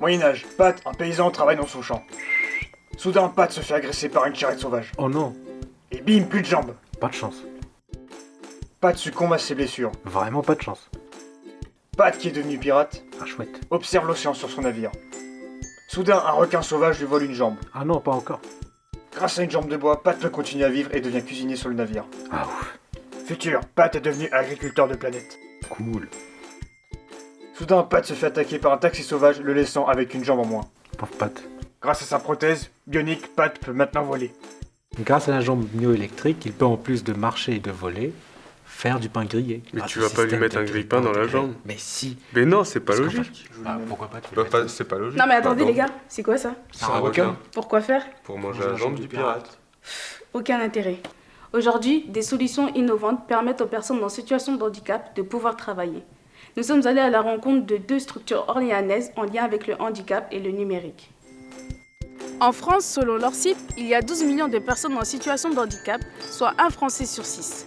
Moyen-Âge, Pat, un paysan, travaille dans son champ. Soudain, Pat se fait agresser par une charrette sauvage. Oh non, Et bim, plus de jambes. pas de chance. Pat succombe à ses blessures. Vraiment pas de chance. Pat, qui est devenu pirate, Ah chouette. observe l'océan sur son navire. Soudain, un requin sauvage lui vole une jambe. Ah non, pas encore. Grâce à une jambe de bois, Pat peut continuer à vivre et devient cuisinier sur le navire. Ah ouf, Futur, Pat est devenu agriculteur de planète. cool. Soudain, Pat se fait attaquer par un taxi sauvage, le laissant avec une jambe en moins. Pauvre Pat. Grâce à sa prothèse bionique, Pat peut maintenant voler. Grâce à la jambe myoélectrique, il peut en plus de marcher et de voler, faire du pain grillé. Mais tu vas pas lui mettre un grille-pain dans la jambe. Mais si. Mais non, c'est pas logique. Bah, pourquoi pas Bah, le pas- c'est pas logique. Non mais attendez Pardon. les gars, c'est quoi ça? C'est un requin. Pourquoi faire? Pour manger la jambe du pirate. Aucun intérêt. Aujourd'hui, des solutions innovantes permettent aux personnes en situation de handicap de pouvoir travailler. Nous sommes allés à la rencontre de deux structures orléanaises en lien avec le handicap et le numérique. En France, selon leur site, il y a 12 millions de personnes en situation de handicap, soit un Français sur six.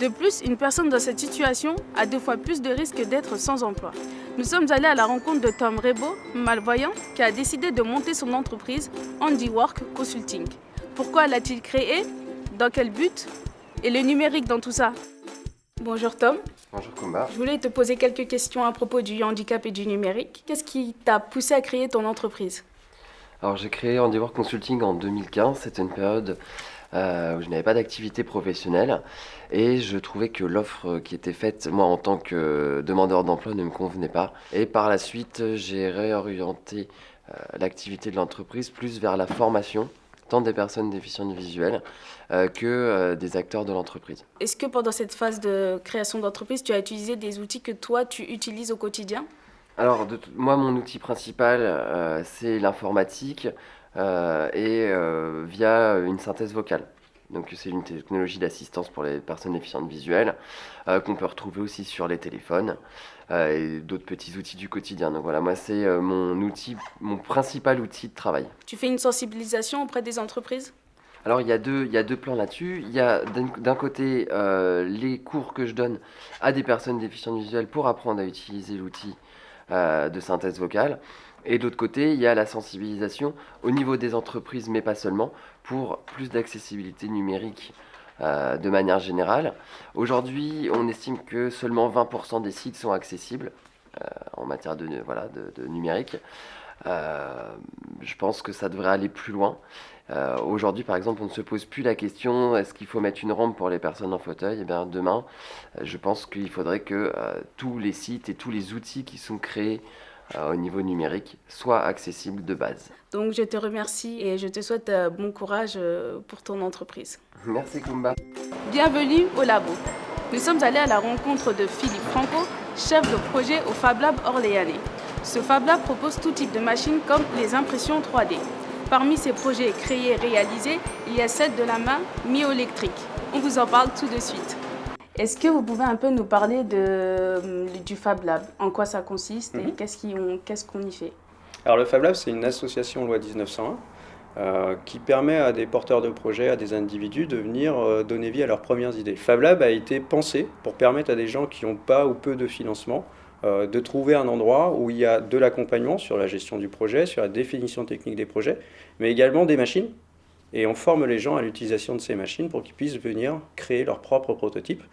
De plus, une personne dans cette situation a deux fois plus de risques d'être sans emploi. Nous sommes allés à la rencontre de Tom Rebo, malvoyant, qui a décidé de monter son entreprise Handiwork Consulting. Pourquoi l'a-t-il créé Dans quel but? Et le numérique dans tout ça? Bonjour Tom, Bonjour Kumba. je voulais te poser quelques questions à propos du handicap et du numérique. Qu'est-ce qui t'a poussé à créer ton entreprise? Alors j'ai créé Handiwork Consulting en 2015. C'était une période euh, où je n'avais pas d'activité professionnelle et je trouvais que l'offre qui était faite, moi en tant que demandeur d'emploi, ne me convenait pas. Et par la suite, j'ai réorienté euh, l'activité de l'entreprise plus vers la formation, tant des personnes déficientes visuelles euh, que euh, des acteurs de l'entreprise. Est-ce que pendant cette phase de création d'entreprise, tu as utilisé des outils que toi, tu utilises au quotidien? Alors, de moi, mon outil principal, euh, c'est l'informatique et via une synthèse vocale. Donc, c'est une technologie d'assistance pour les personnes déficientes visuelles euh, qu'on peut retrouver aussi sur les téléphones et d'autres petits outils du quotidien. Donc, voilà, moi, c'est euh, mon outil, mon principal outil de travail. Tu fais une sensibilisation auprès des entreprises? Alors, il y a deux, il y a deux plans là-dessus. Il y a d'un d'un côté euh, les cours que je donne à des personnes déficientes visuelles pour apprendre à utiliser l'outil euh, de synthèse vocale. Et de l'autre côté, il y a la sensibilisation au niveau des entreprises, mais pas seulement, pour plus d'accessibilité numérique euh, de manière générale. Aujourd'hui, on estime que seulement 20% des sites sont accessibles euh, en matière de, voilà, de, numérique. Euh, je pense que ça devrait aller plus loin. Aujourd'hui, par exemple, on ne se pose plus la question est-ce qu'il faut mettre une rampe pour les personnes en fauteuil? Eh bien, demain, je pense qu'il faudrait que tous les sites et tous les outils qui sont créés au niveau numérique soient accessibles de base. Donc je te remercie et je te souhaite euh, bon courage euh, pour ton entreprise. Merci Kumba. Bienvenue au labo. Nous sommes allés à la rencontre de Philippe Franco, chef de projet au Fab Lab orléanais. Ce Fab Lab propose tout type de machines comme les impressions 3D. Parmi ces projets créés et réalisés, il y a celle de la main myoélectrique. On vous en parle tout de suite. Est-ce que vous pouvez un peu nous parler de, du Fab Lab? En quoi ça consiste et Mhm. qu'est-ce qu'on y fait? Alors le Fab Lab, c'est une association loi 1901 euh, qui permet à des porteurs de projets, à des individus de venir euh, donner vie à leurs premières idées. Fab Lab a été pensé pour permettre à des gens qui n'ont pas ou peu de financement euh, de trouver un endroit où il y a de l'accompagnement sur la gestion du projet, sur la définition technique des projets, mais également des machines. Et on forme les gens à l'utilisation de ces machines pour qu'ils puissent venir créer leurs propres prototypes euh,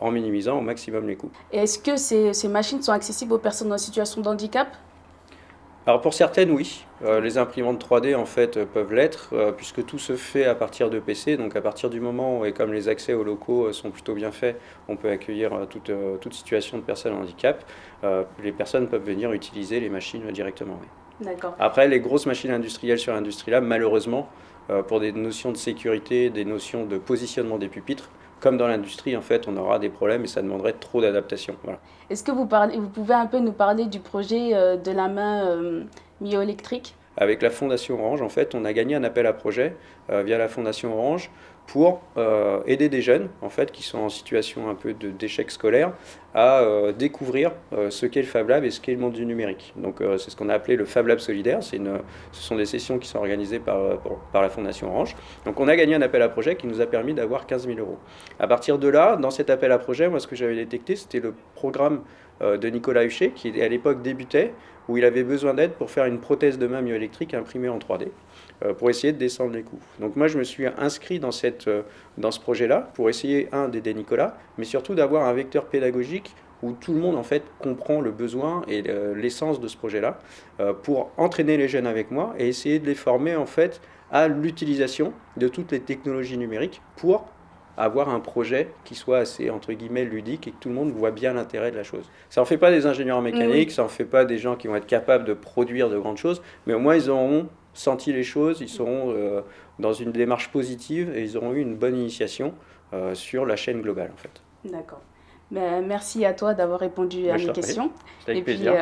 en minimisant au maximum les coûts. Et Est-ce que ces, ces machines sont accessibles aux personnes en situation de handicap? Alors pour certaines, oui. Euh, les imprimantes 3D en fait euh, peuvent l'être, euh, puisque tout se fait à partir de PC. Donc à partir du moment où, et comme les accès aux locaux euh, sont plutôt bien faits, on peut accueillir euh, toute, euh, toute situation de personnes en handicap. Euh, les personnes peuvent venir utiliser les machines euh, directement. oui. D'accord. Après, les grosses machines industrielles sur l'industrie lab, malheureusement, euh, pour des notions de sécurité, des notions de positionnement des pupitres, comme dans l'industrie, en fait, on aura des problèmes et ça demanderait trop d'adaptation. Voilà. Est-ce que vous, parlez, vous pouvez un peu nous parler du projet euh, de la main euh, myoélectrique Avec la Fondation Orange, en fait, on a gagné un appel à projet euh, via la Fondation Orange pour euh, aider des jeunes en fait, qui sont en situation un peu d'échec scolaire à euh, découvrir euh, ce qu'est le Fab Lab et ce qu'est le monde du numérique. Donc c'est ce qu'on a appelé le Fab Lab solidaire. Ce sont des sessions qui sont organisées par, par la Fondation Orange. Donc on a gagné un appel à projet qui nous a permis d'avoir 15 000 euros. À partir de là, dans cet appel à projet, moi ce que j'avais détecté, c'était le programme de Nicolas Huchet, qui à l'époque débutait, où il avait besoin d'aide pour faire une prothèse de main myoélectrique imprimée en 3D, euh, pour essayer de descendre les coûts. Donc moi, je me suis inscrit dans, cette, euh, dans ce projet-là, pour essayer, un, d'aider Nicolas, mais surtout d'avoir un vecteur pédagogique où tout le monde en fait comprend le besoin et euh, l'essence de ce projet-là, euh, pour entraîner les jeunes avec moi et essayer de les former en fait à l'utilisation de toutes les technologies numériques pour avoir un projet qui soit assez entre guillemets ludique et que tout le monde voit bien l'intérêt de la chose. Ça en fait pas des ingénieurs mécaniques, Oui. ça en fait pas des gens qui vont être capables de produire de grandes choses, mais au moins ils auront senti les choses, ils seront euh, dans une démarche positive et ils auront eu une bonne initiation euh, sur la chaîne globale en fait. D'accord. Ben, merci à toi d'avoir répondu à Ben, je mes questions. C'était avec Et puis, plaisir.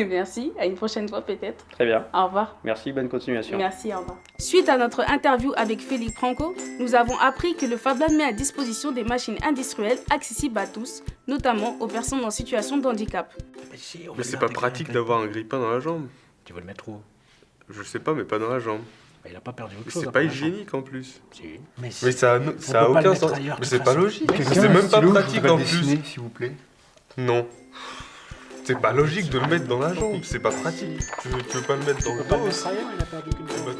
euh, merci. À une prochaine fois peut-être. Très bien. Au revoir. Merci, bonne continuation. Merci, au revoir. Suite à notre interview avec Félix Franco, nous avons appris que le Fab Lab met à disposition des machines industrielles accessibles à tous, notamment aux personnes en situation de handicap. Mais, c'est pas pratique d'avoir un grille-pain dans la jambe. Tu veux le mettre où? Je sais pas, mais pas dans la jambe. Bah, Il a pas perdu autre Mais chose. c'est pas jambe. hygiénique en plus. Si. Mais, Mais ça On ça a aucun sens. ailleurs, Mais c'est pas logique. C'est même pas pratique en plus. s'il vous plaît. Non. C'est pas logique de le mettre dans la jambe. C'est pas pratique. Tu veux, tu veux pas le mettre dans le dos il a perdu qu'une jambe.